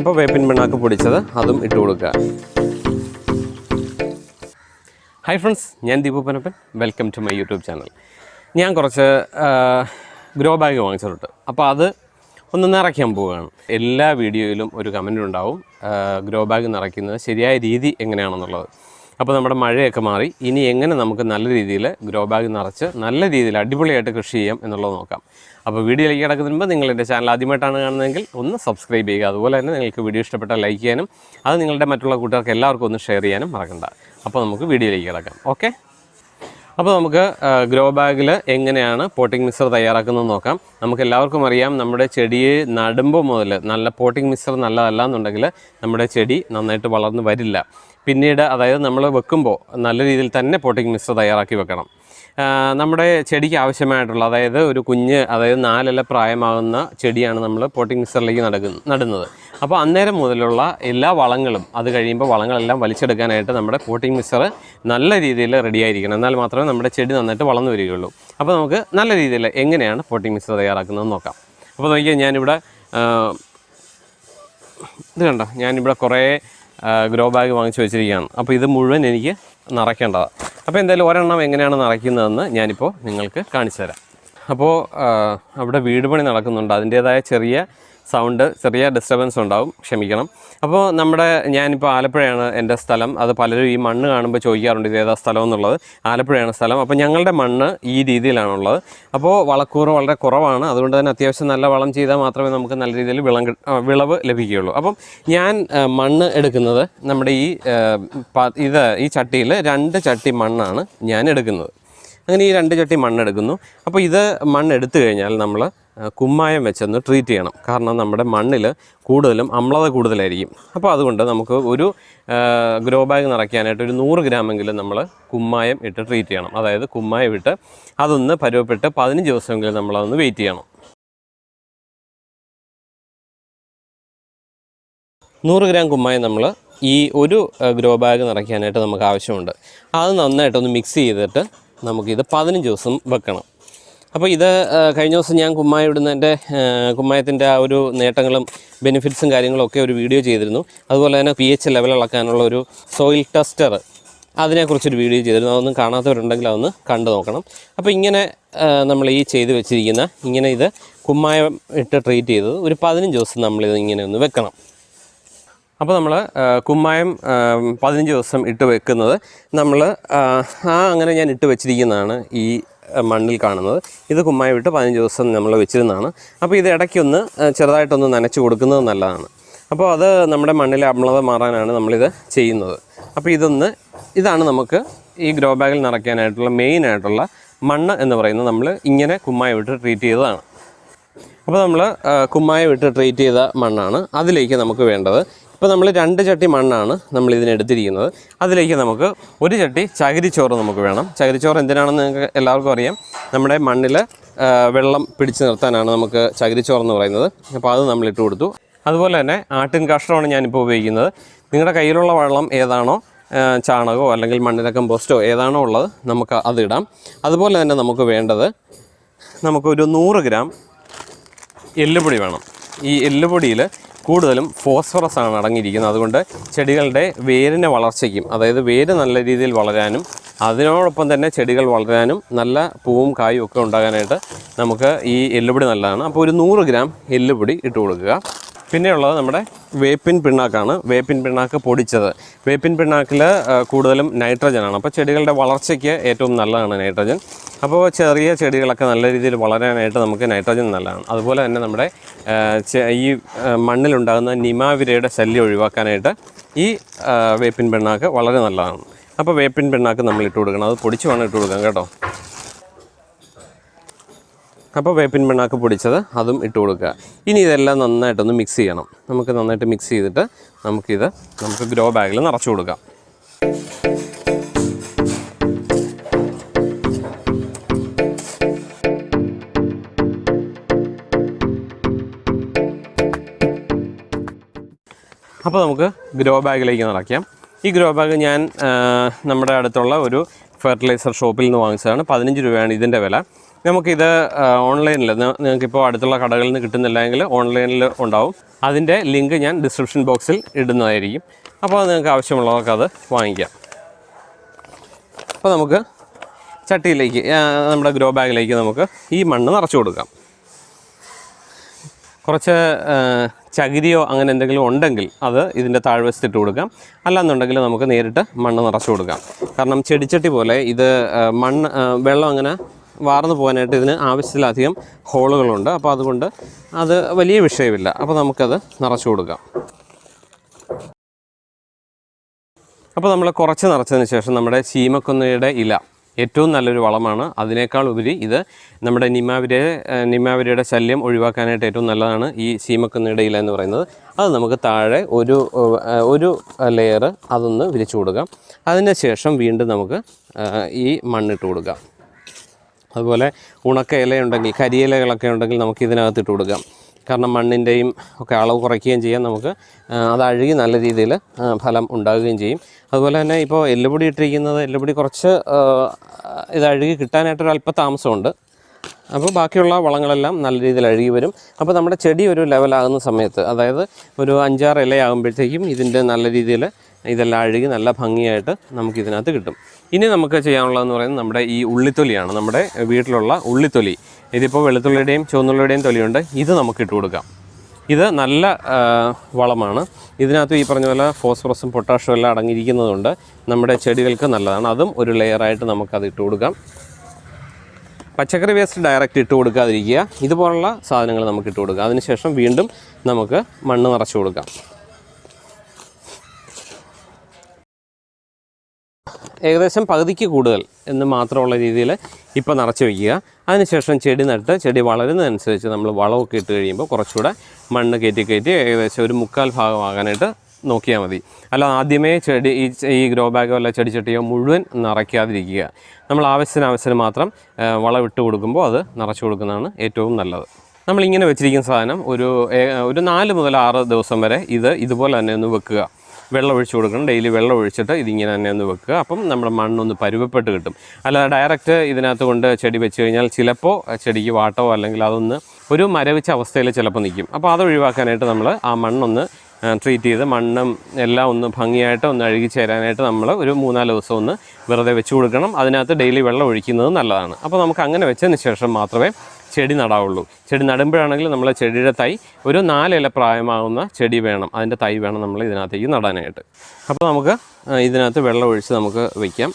അപ്പോൾ വേപ്പിൻ പിണ്ണാക്ക് പൊടിച്ചത് അതും ഇട്ട് കൊടുക്കുക. ഹായ് ഫ്രണ്ട്സ് ഞാൻ Deepu Panappan. Welcome to my YouTube channel ഞാൻ കുറച്ച് ഗ്രോ ബാഗ് വാങ്ങിച്ചിട്ടുണ്ട്. അപ്പോൾ അത് ഒന്ന് നിറയ്ക്കാൻ പോവുകയാണ്. എല്ലാ വീഡിയോയിലും ഒരു കമന്റ് ഉണ്ടാവും. ഗ്രോ ബാഗ് നിറയ്ക്കുന്നത് ശരിയായ രീതി എങ്ങനെയാണെന്നുള്ളത്. അപ്പോൾ നമ്മുടെ മഴയൊക്കെ മാറി. ഇനി എങ്ങനെ നമുക്ക് നല്ല രീതിയിൽ ഗ്രോ ബാഗ് നിറച്ച് നല്ല രീതിയിൽ അടിപൊളിയായിട്ട് കൃഷി ചെയ്യാം എന്നുള്ളത് നോക്കാം. അപ്പോൾ വീഡിയോയിലേക്ക് കിടക്കുന്നതിന് മുമ്പ് നിങ്ങൾ എന്റെ ചാനൽ ആദ്യമായിട്ടാണ് കാണുന്നതെങ്കിൽ ഒന്ന് സബ്സ്ക്രൈബ് ചെയ്യുക. അതുപോലെ തന്നെ നിങ്ങൾക്ക് വീഡിയോ ഇഷ്ടപ്പെട്ടാൽ ലൈക്ക് ചെയ്യാനും അത് നിങ്ങളുടെ മറ്റുള്ള കൂട്ടുകാർക്ക് എല്ലാവർക്കും ഒന്ന് ഷെയർ ചെയ്യാനും മറക്കണ്ട. അപ്പോൾ നമുക്ക് വീഡിയോയിലേക്ക് കിടക്കാം. ഓക്കെ അപ്പോൾ നമുക്ക് ഗ്രോ ബാഗിൽ എങ്ങനെയാണ് പോട്ടിംഗ് മിക്സർ തയ്യാറാക്കുന്നത് നോക്കാം. നമുക്ക് എല്ലാവർക്കും അറിയാം നമ്മുടെ ചെടിയെ നടുമ്പോൾ മുതൽ നല്ല പോട്ടിംഗ് മിക്സർ നല്ലതല്ല എന്നുണ്ടെങ്കിൽ നമ്മുടെ ചെടി നന്നായിട്ട് വളർന്നു വരില്ല. പിന്നീട് അതായത് നമ്മൾ വെക്കുമ്പോൾ നല്ല രീതിയിൽ തന്നെ പോട്ടിംഗ് മിക്സർ തയ്യാറാക്കി വെക്കണം. നമ്മുടെ ചെടിക്ക് ആവശ്യമായിട്ടുള്ള അതായത് ഒരു കുഞ്ഞ് അതായത് നാലില പ്രായമാകുന്ന ചെടിയാണ് നമ്മൾ പോട്ടിംഗ് മിക്സറിലേക്ക് നടക്കുന്ന നടുന്നത്. അപ്പോൾ അന്നേരം മുതലുള്ള എല്ലാ വളങ്ങളും അത് കഴിയുമ്പോൾ വളങ്ങളെല്ലാം വലിച്ചെടുക്കാനായിട്ട് നമ്മുടെ പോട്ടിംഗ് മിക്സർ നല്ല രീതിയിൽ റെഡിയായിരിക്കണം എന്നാൽ മാത്രമേ നമ്മുടെ ചെടി നന്നായിട്ട് വളർന്നു വരികയുള്ളൂ. അപ്പോൾ നമുക്ക് നല്ല രീതിയിൽ എങ്ങനെയാണ് പോട്ടിംഗ് മിക്സർ തയ്യാറാക്കുന്നത് നോക്കാം. അപ്പോൾ നോക്കിയാൽ ഞാനിവിടെ ഇത് കണ്ടോ? ഞാനിവിടെ കുറേ ഗ്രോ ബാഗ് വാങ്ങിച്ച് വെച്ചിരിക്കുകയാണ്. അപ്പോൾ ഇത് മുഴുവൻ എനിക്ക് നിറയ്ക്കേണ്ടതാണ് അപ്പോൾ എന്തായാലും ഒരെണ്ണം എങ്ങനെയാണ് നിറയ്ക്കുന്നതെന്ന് ഞാനിപ്പോൾ നിങ്ങൾക്ക് കാണിച്ചു തരാം. അപ്പോൾ അവിടെ വീട് പണി നടക്കുന്നുണ്ട്. അതിന്റേതായ ചെറിയ സൗണ്ട് ചെറിയ ഡിസ്റ്റർബൻസ് ഉണ്ടാവും. ക്ഷമിക്കണം. അപ്പോൾ നമ്മുടെ ഞാനിപ്പോൾ ആലപ്പുഴയാണ് എന്റെ സ്ഥലം. അത് പലരും ഈ മണ്ണ് കാണുമ്പോൾ ചോദിക്കാറുണ്ട് ഇത് ഏതാ സ്ഥലം എന്നുള്ളത്. ആലപ്പുഴയാണ് സ്ഥലം. അപ്പോൾ ഞങ്ങളുടെ മണ്ണ് ഈ രീതിയിലാണുള്ളത്. അപ്പോൾ വളക്കൂറ് വളരെ കുറവാണ്. അതുകൊണ്ട് തന്നെ അത്യാവശ്യം നല്ല വളം ചെയ്താൽ മാത്രമേ നമുക്ക് നല്ല രീതിയിൽ വിളം വിളവ് ലഭിക്കുകയുള്ളൂ. അപ്പം ഞാൻ മണ്ണ് എടുക്കുന്നത് നമ്മുടെ ഈ ഇത് ഈ ചട്ടിയിൽ രണ്ട് ചട്ടി മണ്ണാണ് ഞാൻ എടുക്കുന്നത്. അങ്ങനെ ഈ രണ്ട് ചട്ടി മണ്ണെടുക്കുന്നു അപ്പോൾ ഇത് മണ്ണെടുത്തു കഴിഞ്ഞാൽ നമ്മൾ കുമ്മായം വെച്ചൊന്ന് ട്രീറ്റ് ചെയ്യണം. കാരണം നമ്മുടെ മണ്ണിൽ കൂടുതലും അമ്ലത കൂടുതലായിരിക്കും. അപ്പോൾ അതുകൊണ്ട് നമുക്ക് ഒരു ഗ്രോ ബാഗ് നിറയ്ക്കാനായിട്ട് ഒരു നൂറ് ഗ്രാമെങ്കിലും നമ്മൾ കുമ്മായം ഇട്ട് ട്രീറ്റ് ചെയ്യണം. അതായത് കുമ്മായം ഇട്ട് അതൊന്ന് പരുവപ്പെട്ട് പതിനഞ്ച് ദിവസമെങ്കിലും നമ്മളതൊന്ന് വെയിറ്റ് ചെയ്യണം. നൂറ് ഗ്രാം കുമ്മായം നമ്മൾ ഈ ഒരു ഗ്രോ ബാഗ് നിറയ്ക്കാനായിട്ട് നമുക്ക് ആവശ്യമുണ്ട്. അത് നന്നായിട്ടൊന്ന് മിക്സ് ചെയ്തിട്ട് നമുക്കിത് പതിനഞ്ച് ദിവസം വെക്കണം. അപ്പോൾ ഇത് കഴിഞ്ഞ ദിവസം ഞാൻ കുമ്മായ ഇടുന്നതിന്റെ കുമ്മായത്തിന്റെ ആ ഒരു നേട്ടങ്ങളും ബെനിഫിറ്റ്സും കാര്യങ്ങളും ഒക്കെ ഒരു വീഡിയോ ചെയ്തിരുന്നു. അതുപോലെ തന്നെ പി എച്ച് ലെവൽ അളക്കാനുള്ള ഒരു സോയിൽ ടെസ്റ്റർ അതിനെക്കുറിച്ചൊരു വീഡിയോ ചെയ്തിരുന്നു. അതൊന്നും കാണാത്തവരുണ്ടെങ്കിൽ അതൊന്ന് കണ്ടു നോക്കണം. അപ്പോൾ ഇങ്ങനെ നമ്മൾ ഈ ചെയ്ത് വെച്ചിരിക്കുന്ന ഇങ്ങനെ ഇത് കുമ്മായം ഇട്ട് ട്രീറ്റ് ചെയ്തത് ഒരു പതിനഞ്ച് ദിവസം നമ്മളിത് ഇങ്ങനെ ഒന്ന് വെക്കണം. അപ്പോൾ നമ്മൾ കുമ്മായം പതിനഞ്ച് ദിവസം ഇട്ട് വെക്കുന്നത് നമ്മൾ ആ അങ്ങനെ ഞാൻ ഇട്ട് വെച്ചിരിക്കുന്നതാണ് ഈ മണ്ണിൽ കാണുന്നത്. ഇത് കുമ്മായി വിട്ട് പതിനഞ്ച് ദിവസം നമ്മൾ വെച്ചിരുന്നതാണ്. അപ്പോൾ ഇത് ഇടയ്ക്കൊന്ന് ചെറുതായിട്ടൊന്ന് നനച്ച് കൊടുക്കുന്നത് നല്ലതാണ്. അപ്പോൾ അത് നമ്മുടെ മണ്ണിലെ അമ്ലത മാറാനാണ് നമ്മളിത് ചെയ്യുന്നത്. അപ്പോൾ ഇതൊന്ന് ഇതാണ് നമുക്ക് ഈ ഗ്രോ ബാഗിൽ നിറയ്ക്കാനായിട്ടുള്ള മെയിൻ ആയിട്ടുള്ള മണ്ണ് എന്ന് പറയുന്നത് നമ്മൾ ഇങ്ങനെ കുമ്മായി വിട്ട് ട്രീറ്റ് ചെയ്തതാണ്. അപ്പോൾ നമ്മൾ കുമ്മായി വിട്ട് ട്രീറ്റ് ചെയ്ത മണ്ണാണ് അതിലേക്ക് നമുക്ക് വേണ്ടത്. ഇപ്പോൾ നമ്മൾ രണ്ട് ചട്ടി മണ്ണാണ് നമ്മൾ ഇതിനെടുത്തിരിക്കുന്നത് അതിലേക്ക് നമുക്ക് ഒരു ചട്ടി ചകിരിച്ചോറ് നമുക്ക് വേണം. ചകിരിച്ചോറ് എന്തിനാണെന്ന് നിങ്ങൾക്ക് എല്ലാവർക്കും അറിയാം. നമ്മുടെ മണ്ണിൽ വെള്ളം പിടിച്ചു നിർത്താനാണ് നമുക്ക് ചകിരിച്ചോറ് എന്ന് പറയുന്നത്. അപ്പോൾ അത് നമ്മൾ ഇട്ട് കൊടുത്തു. അതുപോലെ തന്നെ ആട്ടിൻ കാഷ്ടമാണ് ഞാനിപ്പോൾ ഉപയോഗിക്കുന്നത്. നിങ്ങളുടെ കയ്യിലുള്ള വെള്ളം ഏതാണോ ചാണകമോ അല്ലെങ്കിൽ മണ്ണിര കമ്പോസ്റ്റോ ഏതാണോ ഉള്ളത് നമുക്ക് അതിടാം അതുപോലെ തന്നെ നമുക്ക് വേണ്ടത് നമുക്കൊരു നൂറ് ഗ്രാം എല്ലുപൊടി വേണം. ഈ എല്ലുപൊടിയിൽ കൂടുതലും ഫോസ്ഫറസ് ആണ് അടങ്ങിയിരിക്കുന്നത്. അതുകൊണ്ട് ചെടികളുടെ വേരിന്റെ വളർച്ചയ്ക്കും അതായത് വേര് നല്ല രീതിയിൽ വളരാനും അതിനോടൊപ്പം തന്നെ ചെടികൾ വളരാനും നല്ല പൂവും കായും ഒക്കെ ഉണ്ടാകാനായിട്ട് നമുക്ക് ഈ എല്ലുപൊടി നല്ലതാണ്. അപ്പോൾ ഒരു നൂറ് ഗ്രാം എല്ലുപൊടി ഇട്ട് കൊടുക്കുക. പിന്നെയുള്ളത് നമ്മുടെ വേപ്പിൻ പിണ്ണാക്കാണ്. വേപ്പിൻ പിണ്ണാക്ക് പൊടിച്ചത്. വേപ്പിൻ പിണ്ണാക്കിൽ കൂടുതലും നൈട്രജനാണ്. അപ്പോൾ ചെടികളുടെ വളർച്ചയ്ക്ക് ഏറ്റവും നല്ലതാണ് നൈട്രജൻ. അപ്പോൾ ചെറിയ ചെടികളൊക്കെ നല്ല രീതിയിൽ വളരാനായിട്ട് നമുക്ക് നൈട്രജൻ നല്ലതാണ്. അതുപോലെ തന്നെ നമ്മുടെ ഈ മണ്ണിലുണ്ടാകുന്ന നിമാവിരയുടെ ശല്യം ഒഴിവാക്കാനായിട്ട് ഈ വേപ്പിൻ പിണ്ണാക്ക് വളരെ നല്ലതാണ്. അപ്പോൾ വേപ്പിൻ പിണ്ണാക്ക് നമ്മൾ ഇട്ട് കൊടുക്കണം അത് പൊടിച്ച് വേണം ഇട്ട് കൊടുക്കാം കേട്ടോ. അപ്പോൾ വേപ്പിൻ പിണ്ണാക്ക് പൊടിച്ചത് അതും ഇട്ട് കൊടുക്കുക. ഇനി ഇതെല്ലാം നന്നായിട്ടൊന്ന് മിക്സ് ചെയ്യണം. നമുക്ക് നന്നായിട്ട് മിക്സ് ചെയ്തിട്ട് നമുക്കിത് നമുക്ക് ഗ്രോ ബാഗിൽ നിറച്ചു കൊടുക്കാം. അപ്പോൾ നമുക്ക് ഗ്രോ ബാഗിലേക്ക് നിറയ്ക്കാം ഈ ഗ്രോ ബാഗ് ഞാൻ നമ്മുടെ അടുത്തുള്ള ഒരു ഫെർട്ടിലൈസർ ഷോപ്പിൽ നിന്ന് വാങ്ങിച്ചതാണ്. പതിനഞ്ച് രൂപയാണ് ഇതിന്റെ വില. നമുക്കിത് ഓൺലൈനിൽ നിങ്ങൾക്കിപ്പോൾ അടുത്തുള്ള കടകളിൽ നിന്ന് കിട്ടുന്നില്ലെങ്കിൽ ഓൺലൈനിൽ ഉണ്ടാവും. അതിന്റെ ലിങ്ക് ഞാൻ ഡിസ്ക്രിപ്ഷൻ ബോക്സിൽ ഇടുന്നതായിരിക്കും. അപ്പോൾ നിങ്ങൾക്ക് ആവശ്യമുള്ളവർക്ക് അത് വാങ്ങിക്കാം. അപ്പോൾ നമുക്ക് ചട്ടിയിലേക്ക് നമ്മുടെ ഗ്രോ ബാഗിലേക്ക് നമുക്ക് ഈ മണ്ണ് നിറച്ചു കൊടുക്കാം. കുറച്ച് ചകിരിയോ അങ്ങനെ എന്തെങ്കിലും ഉണ്ടെങ്കിൽ അത് ഇതിന്റെ താഴ്വശത്തിട്ട് കൊടുക്കാം. അല്ലാന്നുണ്ടെങ്കിൽ നമുക്ക് നേരിട്ട് മണ്ണ് നിറച്ചു കൊടുക്കാം. കാരണം ചെടിച്ചട്ടി പോലെ ഇത് മണ്ണ് വെള്ളം അങ്ങനെ വാർന്നു പോകാനായിട്ട് ഇതിന് ആവശ്യത്തിലധികം ഹോളുകളുണ്ട്. അപ്പോൾ അതുകൊണ്ട് അത് വലിയ വിഷയമില്ല. അപ്പോൾ നമുക്കത് നിറച്ചു കൊടുക്കാം. അപ്പോൾ നമ്മൾ കുറച്ച് നിറച്ചതിന് ശേഷം നമ്മുടെ ചീമക്കൊന്നയുടെ ഇല ഏറ്റവും നല്ലൊരു വളമാണ്. അതിനേക്കാൾ ഉപരി ഇത് നമ്മുടെ നിമാവിരെ നിമാവിരയുടെ ശല്യം ഒഴിവാക്കാനായിട്ട് ഏറ്റവും നല്ലതാണ് ഈ ചീമക്കൊന്നയുടെ ഇല എന്ന് പറയുന്നത്. അത് നമുക്ക് താഴെ ഒരു ഒരു ലെയർ അതൊന്ന് വിരിച്ചു കൊടുക്കാം. അതിന് ശേഷം വീണ്ടും നമുക്ക് ഈ മണ്ണിട്ട് കൊടുക്കാം. അതുപോലെ ഉണക്ക ഇലയുണ്ടെങ്കിൽ കരിയിലകളൊക്കെ ഉണ്ടെങ്കിൽ നമുക്ക് ഇതിനകത്ത് ഇട്ട് കൊടുക്കാം. കാരണം മണ്ണിന്റെയും ഒക്കെ അളവ് കുറയ്ക്കുകയും ചെയ്യാം നമുക്ക്. അത് അഴുകി നല്ല രീതിയിൽ ഫലം ഉണ്ടാകുകയും ചെയ്യും. അതുപോലെ തന്നെ ഇപ്പോൾ എല്ലുപൊടി ഇട്ടിരിക്കുന്നത് എല്ലുപൊടി കുറച്ച് ഇത് അഴുകി കിട്ടാനായിട്ടൊരു അല്പ താമസമുണ്ട് അപ്പോൾ ബാക്കിയുള്ള വളങ്ങളെല്ലാം നല്ല രീതിയിൽ അഴുകി വരും. അപ്പോൾ നമ്മുടെ ചെടി ഒരു ലെവലാകുന്ന സമയത്ത് അതായത് ഒരു അഞ്ചാറ് ഇലയാകുമ്പോഴത്തേക്കും ഇതിന്റെ നല്ല രീതിയിൽ ഇതെല്ലാം അഴുകി നല്ല ഭംഗിയായിട്ട് നമുക്ക് ഇതിനകത്ത് കിട്ടും. ഇനി നമുക്ക് ചെയ്യാനുള്ളതെന്ന് പറയുന്നത് നമ്മുടെ ഈ ഉള്ളിത്തൊലിയാണ്. നമ്മുടെ വീട്ടിലുള്ള ഉള്ളിത്തൊലി. ഇതിപ്പോൾ വെളുത്തുള്ളിയുടെയും ചുവന്നുള്ളിയുടെയും തൊലിയുണ്ട്. ഇത് നമുക്ക് ഇട്ട് കൊടുക്കാം. ഇത് നല്ല വളമാണ്. ഇതിനകത്ത് ഈ പറഞ്ഞ പോലെ ഫോസ്ഫറസും പൊട്ടാഷ്യം എല്ലാം അടങ്ങിയിരിക്കുന്നതുകൊണ്ട് നമ്മുടെ ചെടികൾക്ക് നല്ലതാണ്. അതും ഒരു ലെയറായിട്ട് നമുക്കത് ഇട്ട് കൊടുക്കാം. പച്ചക്കറി വേസ്റ്റ് ഡയറക്റ്റ് ഇട്ട് കൊടുക്കാതിരിക്കുക. ഇതുപോലുള്ള സാധനങ്ങൾ നമുക്ക് ഇട്ട് കൊടുക്കുക അതിനുശേഷം വീണ്ടും നമുക്ക് മണ്ണ് നിറച്ച് കൊടുക്കാം. ഏകദേശം പകുതിക്ക് കൂടുതൽ എന്ന് മാത്രമുള്ള രീതിയിൽ ഇപ്പോൾ നിറച്ച് വയ്ക്കുക. അതിനുശേഷം ചെടി നട്ട് ചെടി വളരുന്നതനുസരിച്ച് നമ്മൾ വളമൊക്കെ ഇട്ട് കഴിയുമ്പോൾ കുറച്ചുകൂടെ മണ്ണ് കയറ്റി കയറ്റി ഏകദേശം ഒരു മുക്കാൽ ഭാഗമാകാനായിട്ട് നോക്കിയാൽ മതി. അല്ല ആദ്യമേ ചെടി ഈ ഈ ഗ്രോ ബാഗോ അല്ല ചെടിച്ചട്ടിയോ മുഴുവൻ നിറയ്ക്കാതിരിക്കുക. നമ്മൾ ആവശ്യത്തിന് ആവശ്യത്തിന് മാത്രം വളമിട്ട് കൊടുക്കുമ്പോൾ അത് നിറച്ച് കൊടുക്കുന്നതാണ് ഏറ്റവും നല്ലത്. നമ്മളിങ്ങനെ വെച്ചിരിക്കുന്ന സാധനം ഒരു ഒരു നാല് മുതൽ ആറ് ദിവസം വരെ ഇത് ഇതുപോലെ തന്നെ ഒന്ന് വെക്കുക. വെള്ളം ഒഴിച്ച് കൊടുക്കണം. ഡെയിലി വെള്ളം ഒഴിച്ചിട്ട് ഇതിങ്ങനെ തന്നെ ഒന്ന് വെക്കുക. അപ്പം നമ്മുടെ മണ്ണൊന്ന് പരുവപ്പെട്ട് കിട്ടും. അല്ലാതെ ഡയറക്റ്റ് ഇതിനകത്ത് കൊണ്ട് ചെടി വെച്ച് കഴിഞ്ഞാൽ ചിലപ്പോൾ ചെടിക്ക് വാട്ടോ അല്ലെങ്കിൽ അതൊന്ന് ഒരു മരവിച്ച അവസ്ഥയിൽ ചിലപ്പോൾ നിൽക്കും. അപ്പോൾ അത് ഒഴിവാക്കാനായിട്ട് നമ്മൾ ആ മണ്ണൊന്ന് ട്രീറ്റ് ചെയ്ത് മണ്ണും എല്ലാം ഒന്ന് ഭംഗിയായിട്ട് ഒന്ന് അഴുകി ചേരാനായിട്ട് നമ്മൾ ഒരു മൂന്നാൽ ദിവസം ഒന്ന് വെറുതെ വെച്ച് കൊടുക്കണം. അതിനകത്ത് ഡെയിലി വെള്ളം ഒഴിക്കുന്നത് നല്ലതാണ്. അപ്പോൾ നമുക്ക് അങ്ങനെ വെച്ചതിന് ശേഷം മാത്രമേ ചെടി നടാവുള്ളൂ. ചെടി നടുമ്പോഴാണെങ്കിൽ നമ്മൾ ചെടിയുടെ തൈ ഒരു നാലില പ്രായമാകുന്ന ചെടി വേണം. അതിന്റെ തൈ വേണം നമ്മൾ ഇതിനകത്തേക്ക് നടാനായിട്ട്. അപ്പോൾ നമുക്ക് ഇതിനകത്ത് വെള്ളം ഒഴിച്ച് നമുക്ക് വയ്ക്കാം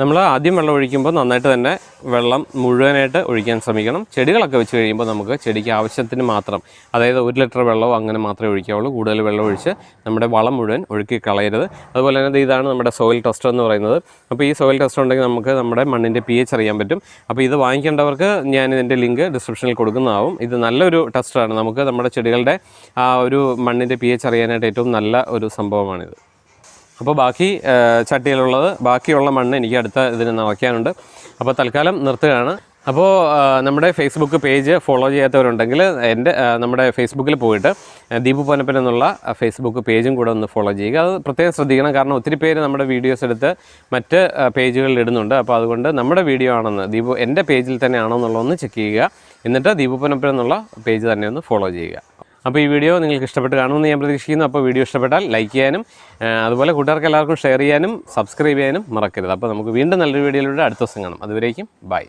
നമ്മൾ ആദ്യം വെള്ളം ഒഴിക്കുമ്പോൾ നന്നായിട്ട് തന്നെ വെള്ളം മുഴുവനായിട്ട് ഒഴിക്കാൻ ശ്രമിക്കണം. ചെടികളൊക്കെ വെച്ച് കഴിയുമ്പോൾ നമുക്ക് ചെടിക്ക് ആവശ്യത്തിന് മാത്രം അതായത് ഒരു ലിറ്റർ വെള്ളമോ അങ്ങനെ മാത്രമേ ഒഴിക്കാവുള്ളൂ. കൂടുതൽ വെള്ളം ഒഴിച്ച് നമ്മുടെ വളം മുഴുവൻ ഒഴുക്കി കളയരുത്. അതുപോലെ തന്നെ ഇതാണ് നമ്മുടെ സോയിൽ ടെസ്റ്റർ എന്ന് പറയുന്നത്. അപ്പോൾ ഈ സോയിൽ ടെസ്റ്റർ ഉണ്ടെങ്കിൽ നമുക്ക് നമ്മുടെ മണ്ണിന്റെ പി അറിയാൻ പറ്റും. അപ്പോൾ ഇത് വാങ്ങിക്കേണ്ടവർക്ക് ഞാൻ ഇതിന്റെ ലിങ്ക് ഡിസ്ക്രിപ്ഷനിൽ കൊടുക്കുന്നതാവും. ഇത് നല്ലൊരു ടെസ്റ്ററാണ് നമുക്ക് നമ്മുടെ ചെടികളുടെ ആ ഒരു മണ്ണിന്റെ പി അറിയാനായിട്ട് ഏറ്റവും നല്ല ഒരു സംഭവമാണിത്. അപ്പോൾ ബാക്കി ചട്ടിയിലുള്ളത് ബാക്കിയുള്ള മണ്ണ് എനിക്ക് അടുത്ത ഇതിന് നിറയ്ക്കാനുണ്ട് അപ്പോൾ തൽക്കാലം നിർത്തുകയാണ്. അപ്പോൾ നമ്മുടെ ഫേസ്ബുക്ക് പേജ് ഫോളോ ചെയ്യാത്തവരുണ്ടെങ്കിൽ എന്റെ നമ്മുടെ ഫേസ്ബുക്കിൽ പോയിട്ട് ദീപു പൊന്നപ്പൻ എന്നുള്ള ഫേസ്ബുക്ക് പേജും കൂടെ ഒന്ന് ഫോളോ ചെയ്യുക. അത് പ്രത്യേകം ശ്രദ്ധിക്കണം. കാരണം ഒത്തിരി പേര് നമ്മുടെ വീഡിയോസ് എടുത്ത് മറ്റ് പേജുകളിൽ ഇടുന്നുണ്ട്. അപ്പോൾ അതുകൊണ്ട് നമ്മുടെ വീഡിയോ ആണെന്ന് ദീപു എന്റെ പേജിൽ തന്നെയാണോ എന്നുള്ളതൊന്ന് ചെക്ക് ചെയ്യുക. എന്നിട്ട് ദീപു പൊന്നപ്പൻ എന്നുള്ള പേജ് തന്നെ ഒന്ന് ഫോളോ ചെയ്യുക. അപ്പോൾ ഈ വീഡിയോ നിങ്ങൾക്ക് ഇഷ്ടപ്പെട്ട് കാണുമെന്ന് ഞാൻ പ്രതീക്ഷിക്കുന്നു. അപ്പോൾ വീഡിയോ ഇഷ്ടപ്പെട്ടാൽ ലൈക്ക് ചെയ്യാനും അതുപോലെ കൂട്ടുകാർക്ക് എല്ലാവർക്കും ഷെയർ ചെയ്യാനും സബ്സ്ക്രൈബ് ചെയ്യാനും മറക്കരുത്. അപ്പോൾ നമുക്ക് വീണ്ടും നല്ലൊരു വീഡിയോയിലൂടെ അടുത്ത ദിവസം കാണാം. അതുവരേക്കും ബൈ